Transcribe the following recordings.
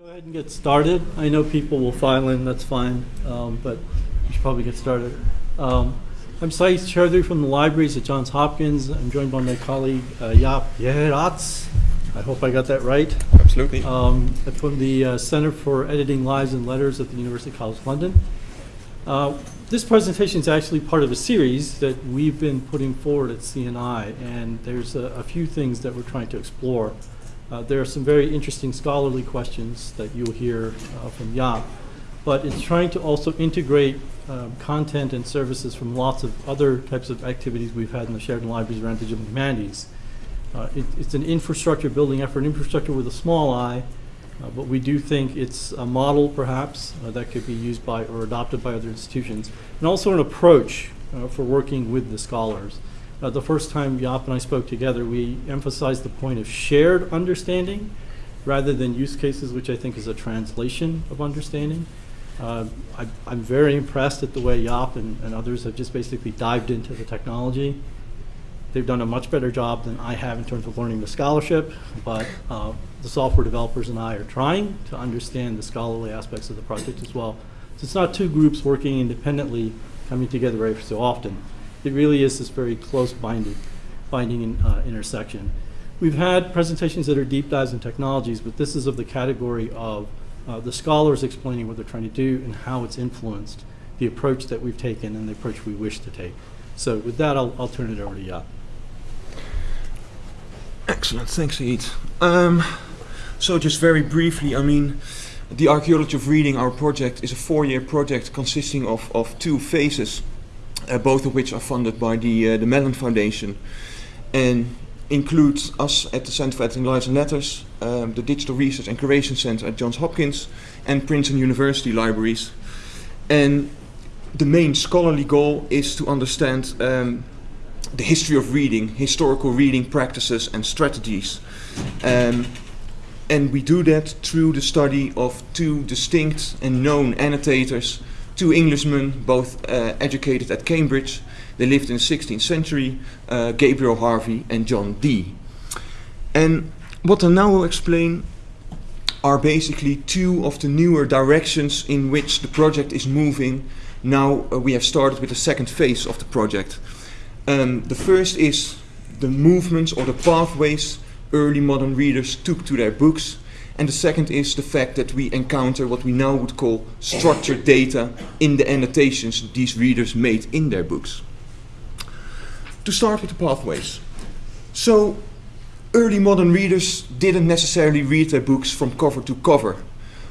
Go ahead and get started. I know people will file in, that's fine, um, but we should probably get started. Um, I'm Sayeed Choudhury from the libraries at Johns Hopkins. I'm joined by my colleague uh, Jaap Geraerts. I hope I got that right. Absolutely. Um, I'm from the uh, Center for Editing Lives and Letters at the University College London. Uh, this presentation is actually part of a series that we've been putting forward at CNI, and there's a, a few things that we're trying to explore. Uh, there are some very interesting scholarly questions that you'll hear uh, from Jaap, but it's trying to also integrate um, content and services from lots of other types of activities we've had in the Sheridan Libraries around digital humanities. Uh, it, it's an infrastructure building effort, infrastructure with a small i, uh, but we do think it's a model perhaps uh, that could be used by or adopted by other institutions, and also an approach uh, for working with the scholars. Uh, the first time Jaap and I spoke together, we emphasized the point of shared understanding rather than use cases, which I think is a translation of understanding. Uh, I, am very impressed at the way Jaap and, and, others have just basically dived into the technology. They've done a much better job than I have in terms of learning the scholarship, but uh, the software developers and I are trying to understand the scholarly aspects of the project as well. So it's not two groups working independently coming together every so often it really is this very close binding, binding in, uh, intersection. We've had presentations that are deep dives in technologies, but this is of the category of uh, the scholars explaining what they're trying to do and how it's influenced the approach that we've taken and the approach we wish to take. So with that, I'll, I'll turn it over to Jaap. Excellent, thanks, Eid. Um, so just very briefly, I mean, the Archaeology of Reading, our project, is a four-year project consisting of, of two phases both of which are funded by the, uh, the Mellon Foundation and includes us at the Center for Editing Lives and Letters, um, the Digital Research and Curation Center at Johns Hopkins, and Princeton University Libraries. And the main scholarly goal is to understand um, the history of reading, historical reading practices and strategies. Um, and we do that through the study of two distinct and known annotators two Englishmen, both uh, educated at Cambridge. They lived in the 16th century, uh, Gabriel Harvey and John Dee. And what I now will explain are basically two of the newer directions in which the project is moving. Now uh, we have started with the second phase of the project. Um, the first is the movements or the pathways early modern readers took to their books and the second is the fact that we encounter what we now would call structured data in the annotations these readers made in their books. To start with the pathways. So, early modern readers didn't necessarily read their books from cover to cover.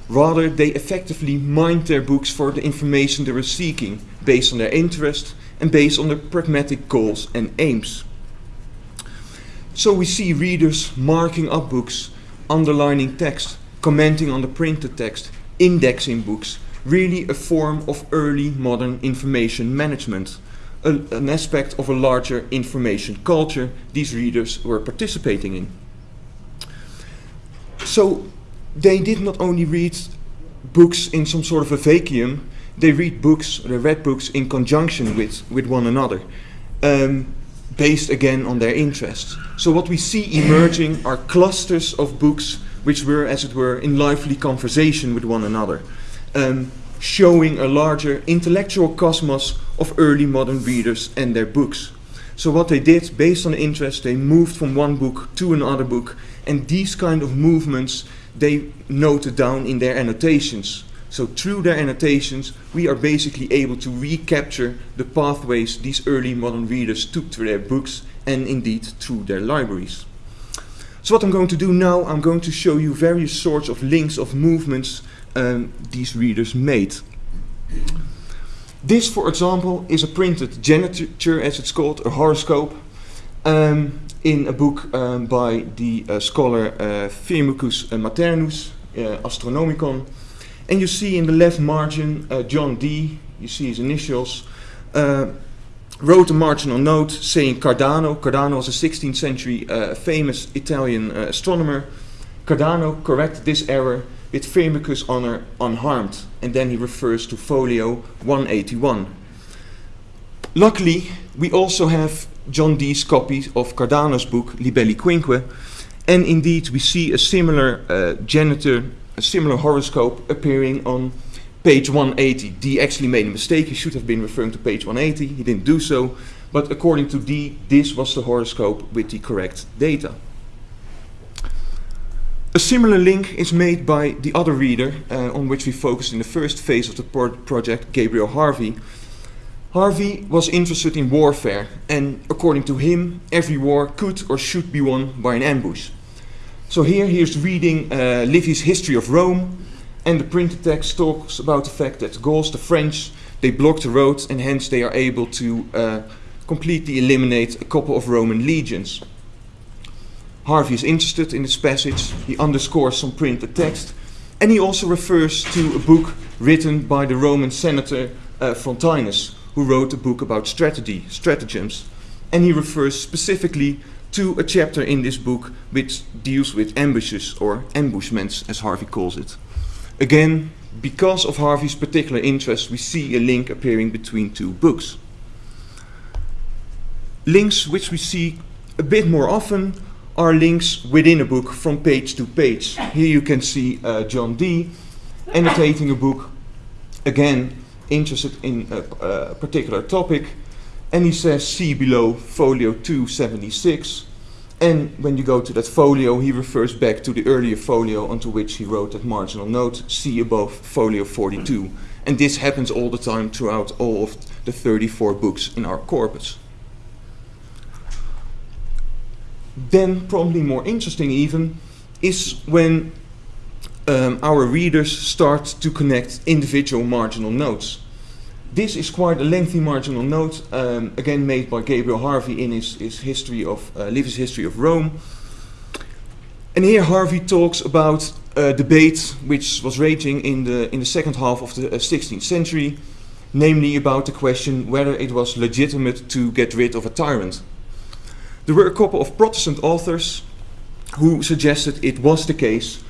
Rather, they effectively mined their books for the information they were seeking, based on their interest and based on their pragmatic goals and aims. So we see readers marking up books underlining text, commenting on the printed text, indexing books, really a form of early modern information management, a, an aspect of a larger information culture these readers were participating in. So they did not only read books in some sort of a vacuum, they read books, they read books in conjunction with, with one another. Um, based again on their interests. So what we see emerging are clusters of books which were, as it were, in lively conversation with one another, um, showing a larger intellectual cosmos of early modern readers and their books. So what they did, based on interest, they moved from one book to another book, and these kind of movements they noted down in their annotations. So through their annotations, we are basically able to recapture the pathways these early modern readers took to their books and indeed through their libraries. So what I'm going to do now, I'm going to show you various sorts of links of movements um, these readers made. This, for example, is a printed geniture, as it's called, a horoscope, um, in a book um, by the uh, scholar uh, Firmicus Maternus, uh, Astronomicon, and you see in the left margin uh, John Dee, you see his initials, uh, wrote a marginal note saying Cardano. Cardano was a 16th century uh, famous Italian uh, astronomer. Cardano corrected this error with Firmicus' honor unharmed. And then he refers to folio 181. Luckily, we also have John Dee's copy of Cardano's book Libelli Quinque. And indeed, we see a similar uh, geniture a similar horoscope appearing on page 180. Dee actually made a mistake. He should have been referring to page 180. He didn't do so. But according to Dee, this was the horoscope with the correct data. A similar link is made by the other reader uh, on which we focused in the first phase of the pro project, Gabriel Harvey. Harvey was interested in warfare, and according to him, every war could or should be won by an ambush. So here he is reading uh, Livy's History of Rome, and the printed text talks about the fact that the Gauls, the French, they blocked the roads, and hence they are able to uh, completely eliminate a couple of Roman legions. Harvey is interested in this passage, he underscores some printed text, and he also refers to a book written by the Roman senator uh, Frontinus, who wrote a book about strategy, stratagems, and he refers specifically to a chapter in this book which deals with ambushes or ambushments, as Harvey calls it. Again, because of Harvey's particular interest, we see a link appearing between two books. Links which we see a bit more often are links within a book from page to page. Here you can see uh, John Dee annotating a book, again interested in a, a particular topic, and he says see below folio 276. And when you go to that folio, he refers back to the earlier folio onto which he wrote that marginal note, see above folio 42. And this happens all the time throughout all of the 34 books in our corpus. Then, probably more interesting even, is when um, our readers start to connect individual marginal notes. This is quite a lengthy marginal note, um, again made by Gabriel Harvey in his, his history of uh, Livy's history of Rome. And here Harvey talks about a debate which was raging in the in the second half of the uh, 16th century, namely about the question whether it was legitimate to get rid of a tyrant. There were a couple of Protestant authors who suggested it was the case,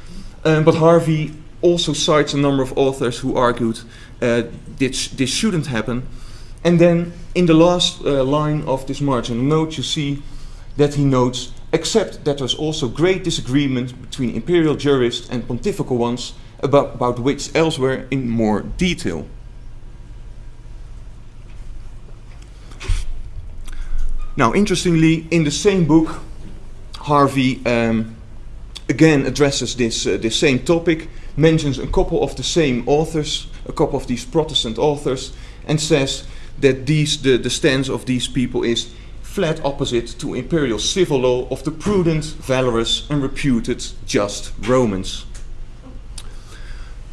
um, but Harvey also cites a number of authors who argued uh, this, this shouldn't happen. And then in the last uh, line of this marginal note, you see that he notes, except that there's also great disagreement between imperial jurists and pontifical ones about, about which elsewhere in more detail. Now, interestingly, in the same book, Harvey um, again addresses this, uh, this same topic, mentions a couple of the same authors, a couple of these Protestant authors, and says that these, the, the stance of these people is flat opposite to imperial civil law of the prudent, valorous, and reputed just Romans.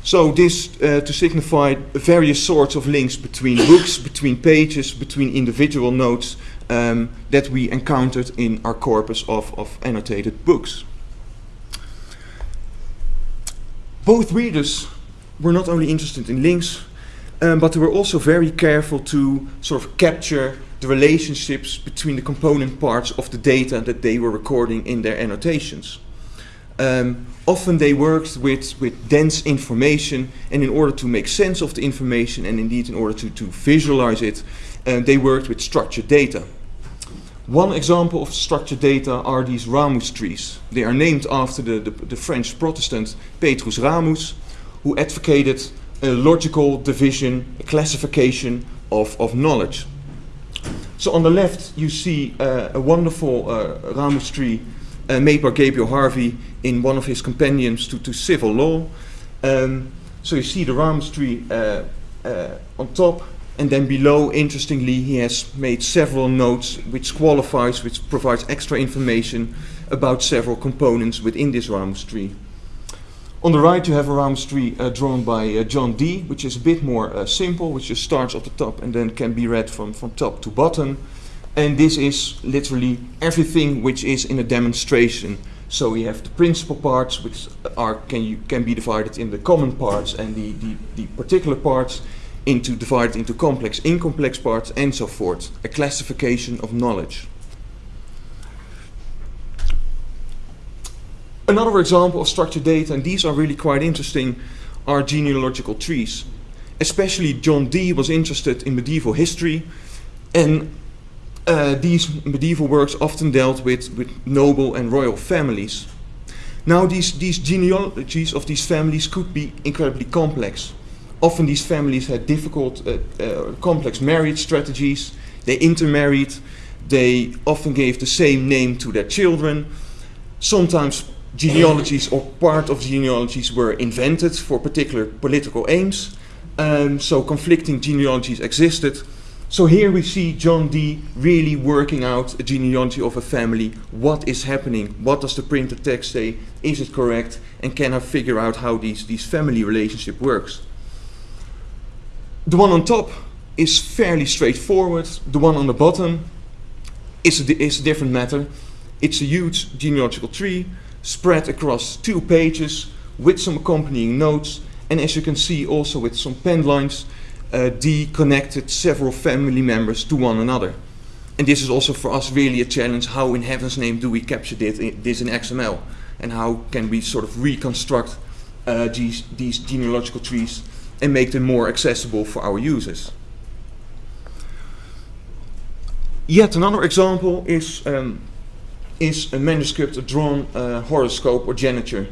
So this uh, to signify various sorts of links between books, between pages, between individual notes um, that we encountered in our corpus of, of annotated books. Both readers were not only interested in links, um, but they were also very careful to sort of capture the relationships between the component parts of the data that they were recording in their annotations. Um, often they worked with, with dense information, and in order to make sense of the information, and indeed in order to, to visualize it, uh, they worked with structured data. One example of structured data are these Ramus trees. They are named after the, the, the French Protestant Petrus Ramus, who advocated a logical division, a classification of, of knowledge. So on the left you see uh, a wonderful uh, Ramus tree uh, made by Gabriel Harvey in one of his companions to, to civil law. Um, so you see the Ramus tree uh, uh, on top and then below, interestingly, he has made several notes which qualifies, which provides extra information about several components within this Ramus tree. On the right you have a Ramus tree uh, drawn by uh, John Dee, which is a bit more uh, simple, which just starts at the top and then can be read from, from top to bottom. And this is literally everything which is in a demonstration. So we have the principal parts, which are can, you, can be divided in the common parts and the, the, the particular parts into divided into complex, incomplex parts, and so forth. A classification of knowledge. Another example of structured data, and these are really quite interesting, are genealogical trees. Especially John Dee was interested in medieval history, and uh, these medieval works often dealt with, with noble and royal families. Now, these, these genealogies of these families could be incredibly complex. Often, these families had difficult, uh, uh, complex marriage strategies. They intermarried. They often gave the same name to their children. Sometimes genealogies or part of genealogies were invented for particular political aims. Um, so conflicting genealogies existed. So here we see John Dee really working out a genealogy of a family. What is happening? What does the printed text say? Is it correct? And can I figure out how these, these family relationship works? The one on top is fairly straightforward. The one on the bottom is a, is a different matter. It's a huge genealogical tree spread across two pages with some accompanying notes. And as you can see, also with some pen lines, uh, Dee connected several family members to one another. And this is also for us really a challenge. How in heaven's name do we capture this in, this in XML? And how can we sort of reconstruct uh, these, these genealogical trees and make them more accessible for our users? Yet another example is, um, is a manuscript, a drawn uh, horoscope or geniture.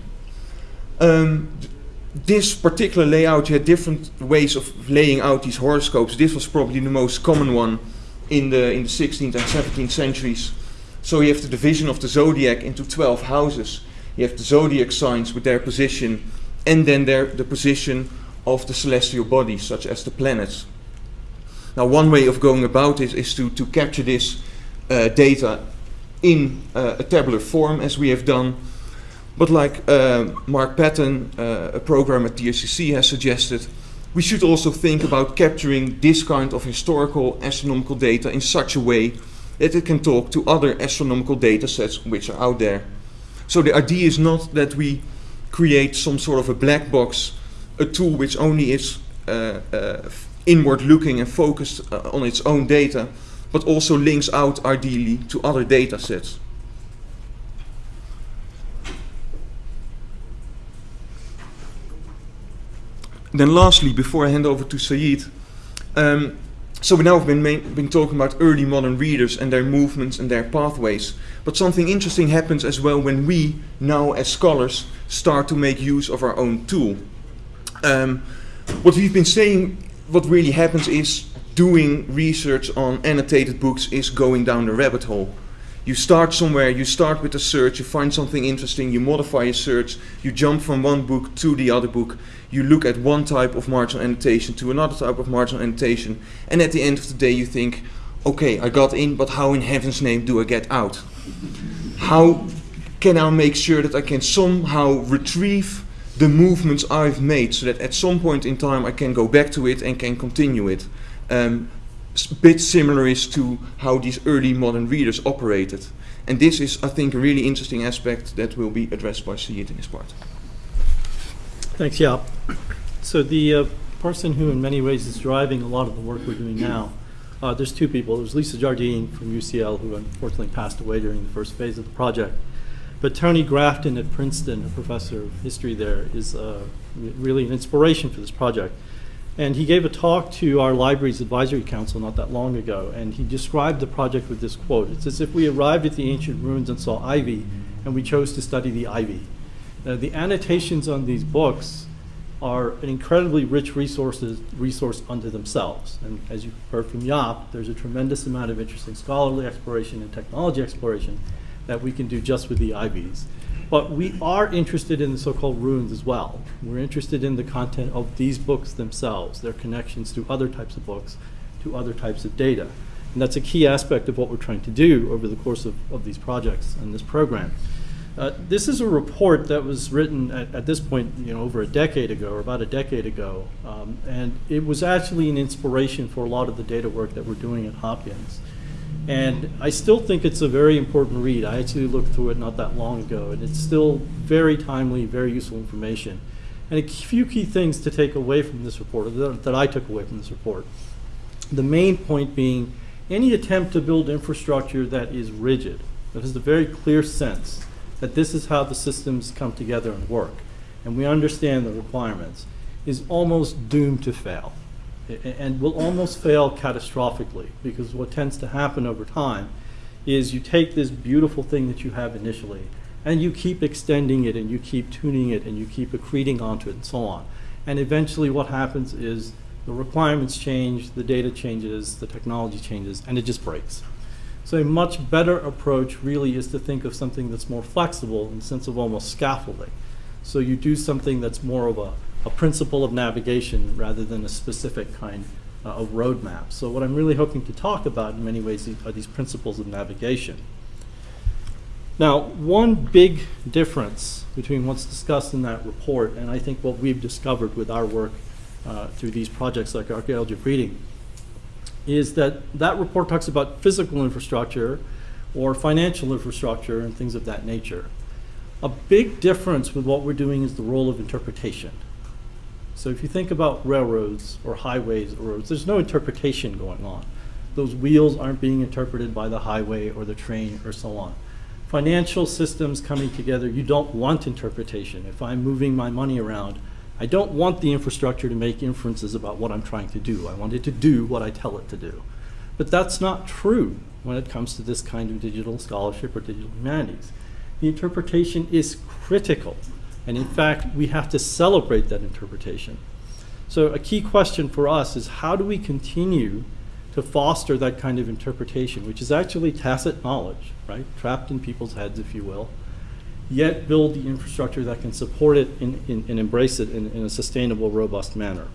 Um, this particular layout, you had different ways of laying out these horoscopes. This was probably the most common one in the, in the 16th and 17th centuries. So you have the division of the zodiac into 12 houses. You have the zodiac signs with their position, and then their, the position of the celestial bodies, such as the planets. Now, one way of going about this is to, to capture this uh, data in uh, a tabular form, as we have done. But like uh, Mark Patton, uh, a program at DRCC, has suggested, we should also think about capturing this kind of historical astronomical data in such a way that it can talk to other astronomical data sets which are out there. So the idea is not that we create some sort of a black box, a tool which only is uh, uh, inward looking and focused uh, on its own data, but also links out ideally to other data sets. Then lastly, before I hand over to Sayeed, um, so we now have been, been talking about early modern readers and their movements and their pathways. But something interesting happens as well when we now, as scholars, start to make use of our own tool. Um, what we've been saying, what really happens is doing research on annotated books is going down the rabbit hole. You start somewhere, you start with a search, you find something interesting, you modify a search, you jump from one book to the other book, you look at one type of marginal annotation to another type of marginal annotation, and at the end of the day you think, okay, I got in, but how in heaven's name do I get out? How can I make sure that I can somehow retrieve the movements I've made so that at some point in time I can go back to it and can continue it? Um, s- bit similar is to how these early modern readers operated. And this is, I think, a really interesting aspect that will be addressed by Sayeed in his part. Thanks, Jaap. So the uh, person who in many ways is driving a lot of the work we're doing now, uh, there's two people. There's Lisa Jardine from UCL, who unfortunately passed away during the first phase of the project. But Tony Grafton at Princeton, a professor of history there, is uh, really an inspiration for this project. And he gave a talk to our library's advisory council not that long ago, and he described the project with this quote. It's as if we arrived at the ancient ruins and saw ivy, and we chose to study the ivy. Uh, the annotations on these books are an incredibly rich resources, resource unto themselves. And as you've heard from Jaap, there's a tremendous amount of interesting scholarly exploration and technology exploration that we can do just with the IVs. But we are interested in the so-called runes as well. We're interested in the content of these books themselves, their connections to other types of books, to other types of data. And that's a key aspect of what we're trying to do over the course of, of these projects and this program. Uh, This is a report that was written at, at this point, you know, over a decade ago, or about a decade ago. Um, And it was actually an inspiration for a lot of the data work that we're doing at Hopkins. And I still think it's a very important read. I actually looked through it not that long ago, and it's still very timely, very useful information. And a few key things to take away from this report, that that I took away from this report. The main point being, any attempt to build infrastructure that is rigid, that has a very clear sense that this is how the systems come together and work, and we understand the requirements, is almost doomed to fail. And will almost fail catastrophically, because what tends to happen over time is you take this beautiful thing that you have initially, And you keep extending it and you keep tuning it and you keep accreting onto it and so on. And eventually what happens is the requirements change, the data changes, the technology changes, and it just breaks. So a much better approach really is to think of something that's more flexible in the sense of almost scaffolding. So you do something that's more of a, a principle of navigation rather than a specific kind uh, of roadmap. So what I'm really hoping to talk about in many ways are these principles of navigation. Now, one big difference between what's discussed in that report and I think what we've discovered with our work uh, through these projects like archaeology of reading is that that report talks about physical infrastructure or financial infrastructure and things of that nature. A big difference with what we're doing is the role of interpretation. So if you think about railroads or highways or roads, there's no interpretation going on. Those wheels aren't being interpreted by the highway or the train or so on. Financial systems coming together, you don't want interpretation. If I'm moving my money around, I don't want the infrastructure to make inferences about what I'm trying to do. I want it to do what I tell it to do. But that's not true when it comes to this kind of digital scholarship or digital humanities. The interpretation is critical. And in fact, we have to celebrate that interpretation. So a key question for us is how do we continue to foster that kind of interpretation, which is actually tacit knowledge, right? Trapped in people's heads, if you will, yet build the infrastructure that can support it and embrace it in, in a sustainable, robust manner.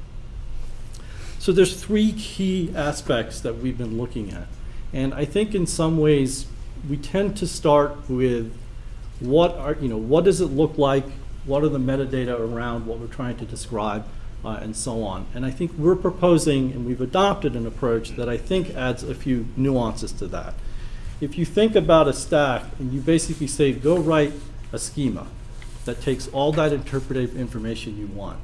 So there's three key aspects that we've been looking at. And I think in some ways, we tend to start with what are, you know, what does it look like? What are the metadata around what we're trying to describe? Uh, and so on. And I think we're proposing, and we've adopted an approach that I think adds a few nuances to that. If you think about a stack and you basically say, go write a schema that takes all that interpretive information you want.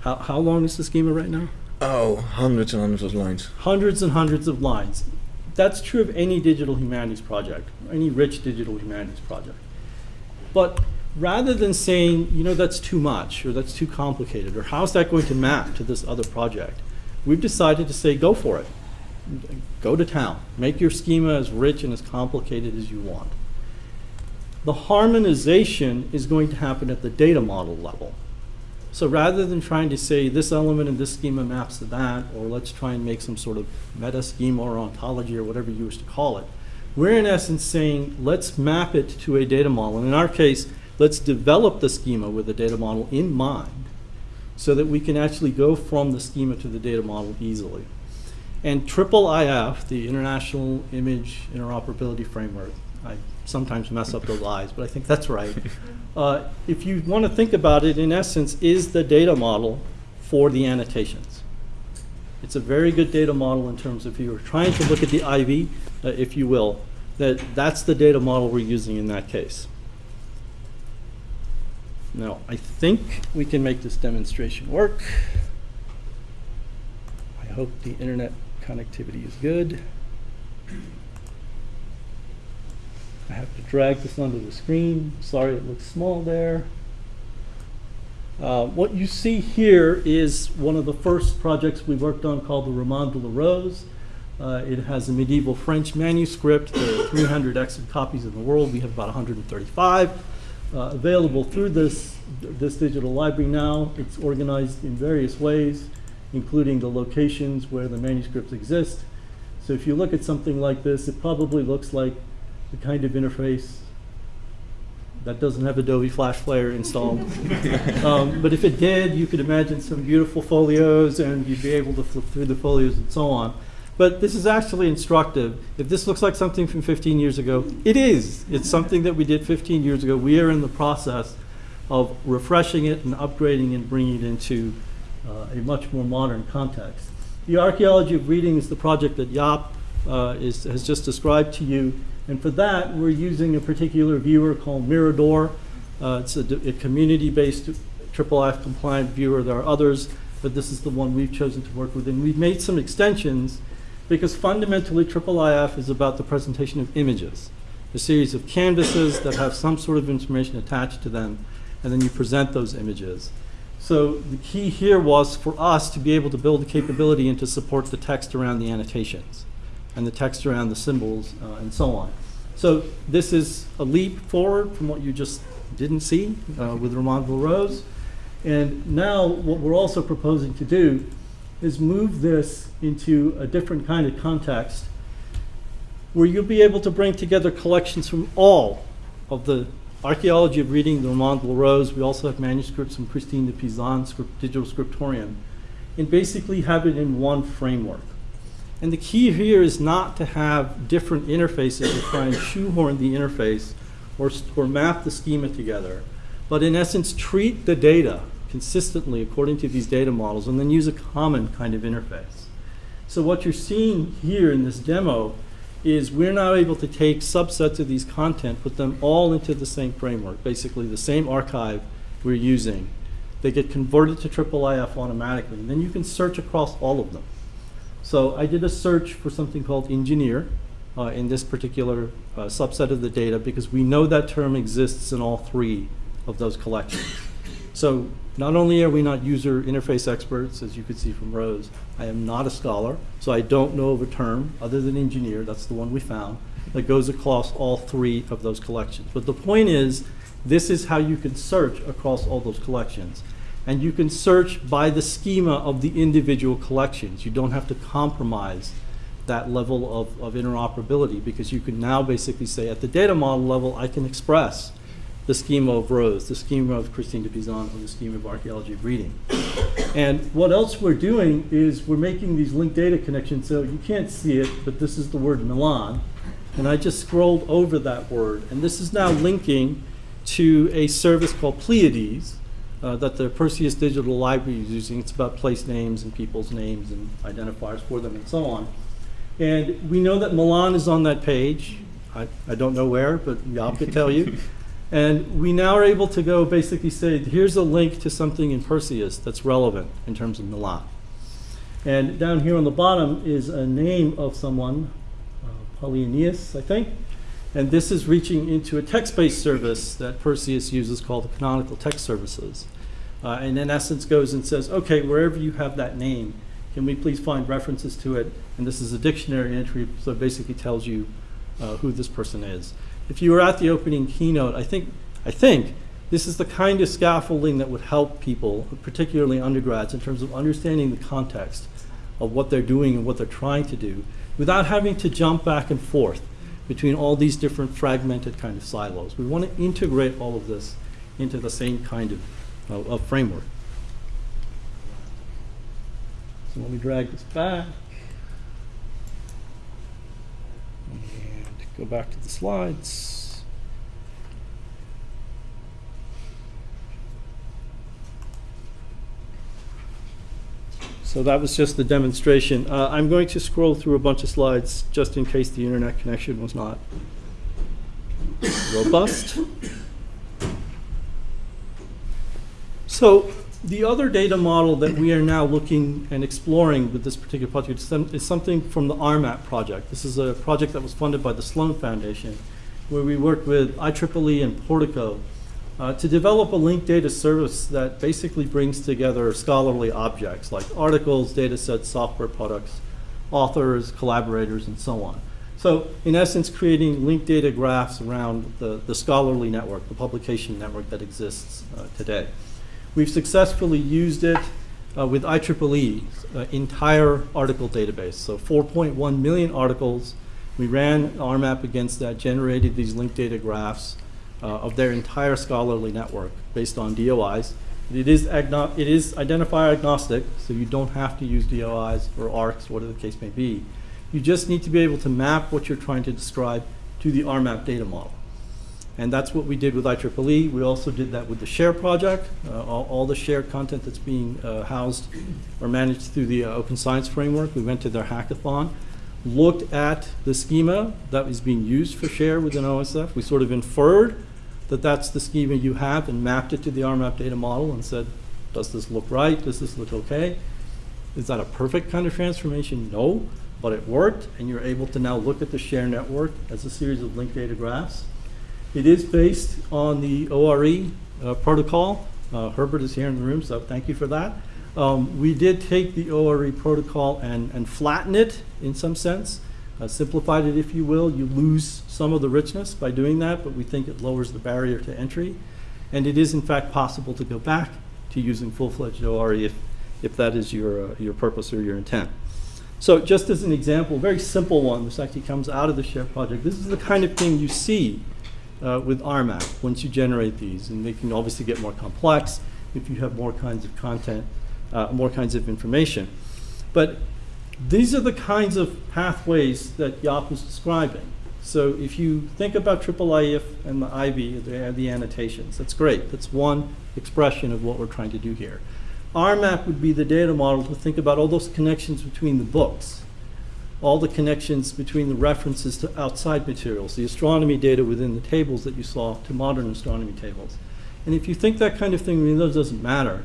How, how long is the schema right now? Oh, hundreds and hundreds of lines. Hundreds and hundreds of lines. That's true of any digital humanities project, any rich digital humanities project. But rather than saying, you know, that's too much or that's too complicated or how's that going to map to this other project, we've decided to say, go for it. Go to town. Make your schema as rich and as complicated as you want. The harmonization is going to happen at the data model level. So rather than trying to say this element in this schema maps to that, or let's try and make some sort of meta schema or ontology or whatever you wish to call it, we're in essence saying let's map it to a data model. And in our case, let's develop the schema with the data model in mind so that we can actually go from the schema to the data model easily. And triple IF, the International Image Interoperability Framework, I sometimes mess up those I's, but I think that's right. Uh, if you want to think about it, in essence, is the data model for the annotations. It's a very good data model in terms of if you are trying to look at the ivy, uh, if you will, that that's the data model we're using in that case. Now, I think we can make this demonstration work. I hope the internet connectivity is good. I have to drag this onto the screen. Sorry it looks small there. Uh, what you see here is one of the first projects we worked on called the Roman de la Rose. Uh, it has a medieval French manuscript. There are 300 extant copies in the world. We have about 135 uh, available through this, this digital library now. It's organized in various ways, including the locations where the manuscripts exist. So if you look at something like this, it probably looks like the kind of interface that doesn't have Adobe Flash Player installed. um, but if it did, you could imagine some beautiful folios and you'd be able to flip through the folios and so on. But this is actually instructive. If this looks like something from 15 years ago, it is. It's something that we did 15 years ago. We are in the process of refreshing it and upgrading and bringing it into uh, a much more modern context. The archaeology of reading is the project that Jaap uh, is, has just described to you. And for that, we're using a particular viewer called Mirador. Uh, it's a, a community-based IIIF compliant viewer. There are others, but this is the one we've chosen to work with. And we've made some extensions because fundamentally IIIF is about the presentation of images, a series of canvases that have some sort of information attached to them, and then you present those images. So the key here was for us to be able to build the capability and to support the text around the annotations and the text around the symbols uh, and so on. So this is a leap forward from what you just didn't see uh, with Roman de la Rose. And now what we're also proposing to do is move this into a different kind of context where you'll be able to bring together collections from all of the archaeology of reading the Roman de la Rose. We also have manuscripts from Christine de Pizan, script, digital scriptorium, and basically have it in one framework. And the key here is not to have different interfaces or try and shoehorn the interface or, or map the schema together, but in essence, treat the data consistently according to these data models and then use a common kind of interface. So what you're seeing here in this demo is we're now able to take subsets of these content, put them all into the same framework, basically the same archive we're using. They get converted to IIIF automatically, and then you can search across all of them. So I did a search for something called engineer uh, in this particular uh, subset of the data because we know that term exists in all three of those collections. So not only are we not user interface experts, as you could see from Rose, I am not a scholar, so I don't know of a term other than engineer, that's the one we found, that goes across all three of those collections. But the point is, this is how you can search across all those collections. And you can search by the schema of the individual collections. You don't have to compromise that level of, of interoperability because you can now basically say at the data model level, I can express the schema of Rose, the schema of Christine de Pizan, or the schema of archaeology of reading. And what else we're doing is we're making these linked data connections. So you can't see it, but this is the word Milan. And I just scrolled over that word. And this is now linking to a service called Pleiades uh, that the Perseus Digital Library is using. It's about place names and people's names and identifiers for them and so on. And we know that Milan is on that page. I, I don't know where, but Jaap could tell you. And we now are able to go basically say, here's a link to something in Perseus that's relevant in terms of Milan. And down here on the bottom is a name of someone, uh, I think. And this is reaching into a text-based service that Perseus uses called the Canonical Text Services. Uh, and in essence goes and says, okay, wherever you have that name, can we please find references to it? And this is a dictionary entry, so it basically tells you uh, who this person is. If you were at the opening keynote, I think, I think this is the kind of scaffolding that would help people, particularly undergrads, in terms of understanding the context of what they're doing and what they're trying to do, without having to jump back and forth between all these different fragmented kind of silos. We want to integrate all of this into the same kind of, of, of framework. So let me drag this back. And go back to the slides. So that was just the demonstration. Uh, I'm going to scroll through a bunch of slides just in case the internet connection was not robust. So the other data model that we are now looking and exploring with this particular project is something from the RMAP project. This is a project that was funded by the Sloan Foundation, where we worked with IEEE and Portico uh, to develop a linked data service that basically brings together scholarly objects like articles, data sets, software products, authors, collaborators, and so on. So in essence, creating linked data graphs around the, the scholarly network, the publication network that exists uh, today. We've successfully used it uh, with IEEE's uh, entire article database. So 4.1 million articles. We ran RMAP against that, generated these linked data graphs uh, of their entire scholarly network based on DOIs. It is, it is identifier agnostic, so you don't have to use DOIs or ARKs, whatever the case may be. You just need to be able to map what you're trying to describe to the RMAP data model. And that's what we did with IEEE. We also did that with the SHARE project. Uh, all, all the SHARE content that's being uh, housed or managed through the uh, Open Science Framework. We went to their hackathon, looked at the schema that was being used for SHARE within OSF. We sort of inferred that that's the schema you have and mapped it to the RMAP data model and said, does this look right? Does this look okay? Is that a perfect kind of transformation? No, but it worked, and you're able to now look at the share network as a series of linked data graphs. It is based on the ORE uh, protocol. Uh, Herbert is here in the room, so thank you for that. Um, we did take the ORE protocol and, and flatten it in some sense uh, simplified it, if you will. You lose some of the richness by doing that, but we think it lowers the barrier to entry. And it is in fact possible to go back to using full-fledged ORE if, if that is your, uh, your purpose or your intent. So just as an example, very simple one, this actually comes out of the SHARE project. This is the kind of thing you see uh, with RMAP once you generate these. And they can obviously get more complex if you have more kinds of content, uh, more kinds of information. But these are the kinds of pathways that Jaap was describing. So if you think about IIIF and the ivy, have the annotations. That's great. That's one expression of what we're trying to do here. RMAP would be the data model to think about all those connections between the books, all the connections between the references to outside materials, the astronomy data within the tables that you saw to modern astronomy tables. And if you think that kind of thing, I mean, doesn't matter.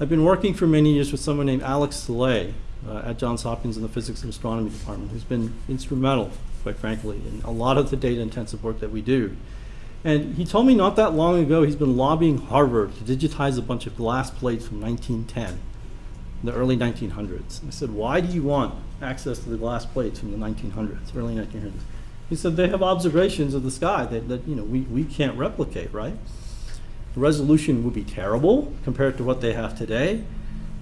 I've been working for many years with someone named Alex Szalay uh, at Johns Hopkins in the Physics and Astronomy Department, who's been instrumental, quite frankly, in a lot of the data-intensive work that we do. And he told me not that long ago he's been lobbying Harvard to digitize a bunch of glass plates from 1910, the early 1900s. I said, why do you want access to the glass plates from the 1900s, early 1900s? He said, they have observations of the sky that, that you know, we, we can't replicate, right? The resolution would be terrible compared to what they have today.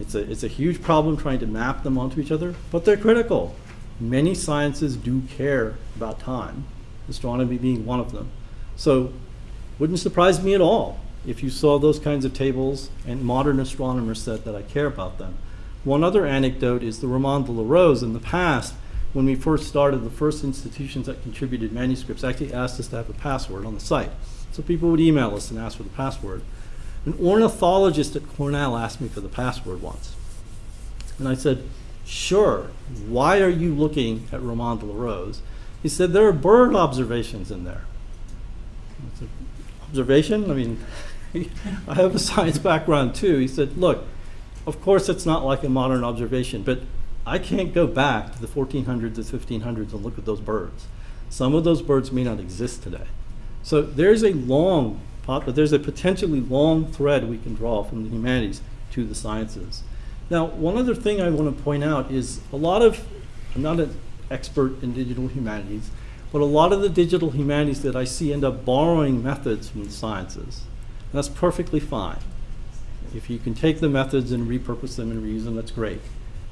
It's a, it's a huge problem trying to map them onto each other, but they're critical. Many sciences do care about time, astronomy being one of them. So wouldn't surprise me at all if you saw those kinds of tables and modern astronomers said that I care about them. One other anecdote is the Roman de la Rose in the past, when we first started, the first institutions that contributed manuscripts actually asked us to have a password on the site. So people would email us and ask for the password. An ornithologist at Cornell asked me for the password once. And I said, sure, why are you looking at Roman de la Rose? He said, there are bird observations in there. Said, observation? I mean, I have a science background too. He said, look, of course it's not like a modern observation, but I can't go back to the 1400s or 1500s and look at those birds. Some of those birds may not exist today. So there's a long, there's a potentially long thread we can draw from the humanities to the sciences. Now, one other thing I want to point out is a lot of, I'm not an expert in digital humanities, but a lot of the digital humanities that I see end up borrowing methods from the sciences. And that's perfectly fine. If you can take the methods and repurpose them and reuse them, that's great.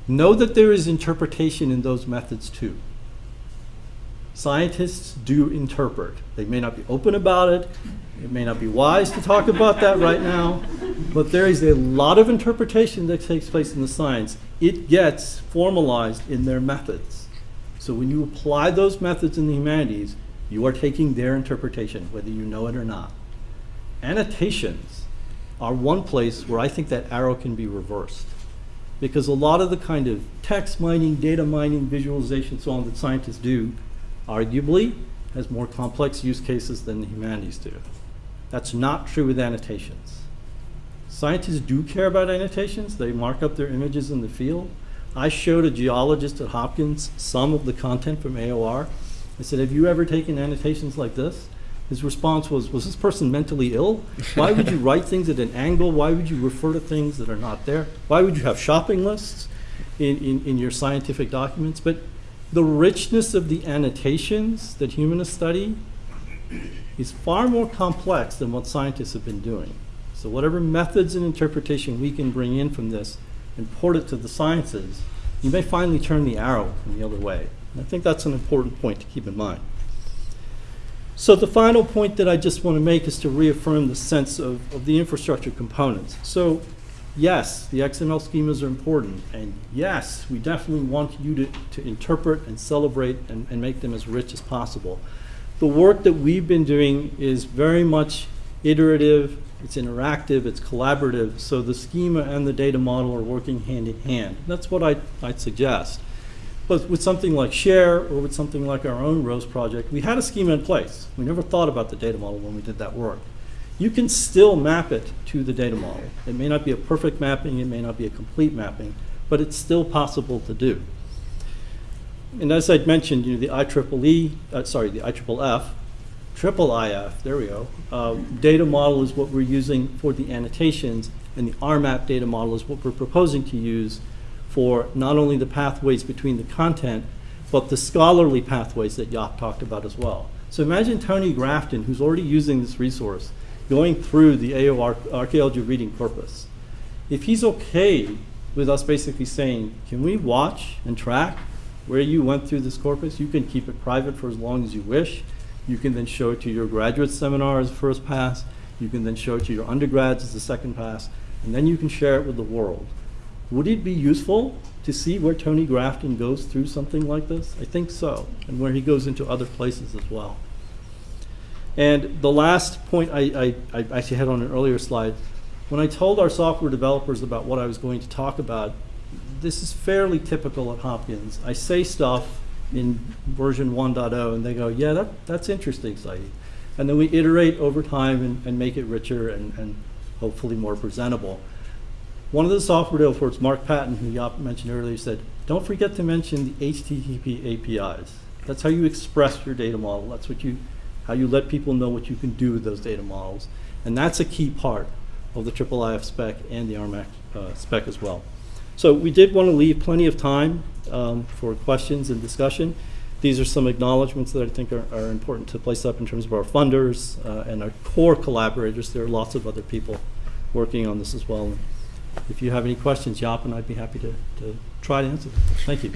Know that there is interpretation in those methods too. Scientists do interpret. They may not be open about it. It may not be wise to talk about that right now, but there is a lot of interpretation that takes place in the science. It gets formalized in their methods. So when you apply those methods in the humanities, you are taking their interpretation, whether you know it or not. Annotations are one place where I think that arrow can be reversed. Because a lot of the kind of text mining, data mining, visualization, so on that scientists do, arguably, has more complex use cases than the humanities do. That's not true with annotations. Scientists do care about annotations. They mark up their images in the field. I showed a geologist at Hopkins some of the content from AOR. I said, have you ever taken annotations like this? His response was, was this person mentally ill? Why would you write things at an angle? Why would you refer to things that are not there? Why would you have shopping lists in, in, in your scientific documents? But the richness of the annotations that humanists study is far more complex than what scientists have been doing. So whatever methods and interpretation we can bring in from this and port it to the sciences, you may finally turn the arrow the other way. And I think that's an important point to keep in mind. So the final point that I just want to make is to reaffirm the sense of, of the infrastructure components. So yes, the XML schemas are important, and yes, we definitely want you to, to interpret and celebrate and, and make them as rich as possible. The work that we've been doing is very much iterative, it's interactive, it's collaborative, so the schema and the data model are working hand in hand. That's what I, I'd suggest. But with something like Share or with something like our own ROSE project, we had a schema in place. We never thought about the data model when we did that work. You can still map it to the data model. It may not be a perfect mapping, it may not be a complete mapping, but it's still possible to do. And as I'd mentioned, you know, the IEEE, uh, sorry, the IFFF, triple IF, there we go, uh, data model is what we're using for the annotations, and the RMAP data model is what we're proposing to use for not only the pathways between the content, but the scholarly pathways that Jaap talked about as well. So imagine Tony Grafton, who's already using this resource, going through the AO archaeology reading corpus. If he's okay with us basically saying, can we watch and track where you went through this corpus? You can keep it private for as long as you wish. You can then show it to your graduate seminar as a first pass. You can then show it to your undergrads as a second pass. And then you can share it with the world. Would it be useful to see where Tony Grafton goes through something like this? I think so, and where he goes into other places as well. And the last point I, I, I actually had on an earlier slide, when I told our software developers about what I was going to talk about, this is fairly typical at Hopkins. I say stuff in version 1.0 and they go, yeah, that, that's interesting, Sayeed. And then we iterate over time and, and make it richer and, and hopefully more presentable. One of the software developers, Mark Patton, who Jaap mentioned earlier, said, don't forget to mention the HTTP APIs. That's how you express your data model. That's what you, how you let people know what you can do with those data models. And that's a key part of the IIIF spec and the RMAC uh, spec as well. So we did want to leave plenty of time um, for questions and discussion. These are some acknowledgments that I think are, are important to place up in terms of our funders uh, and our core collaborators. There are lots of other people working on this as well. If you have any questions, Jaap and I'd be happy to, to try to answer them. Thank you.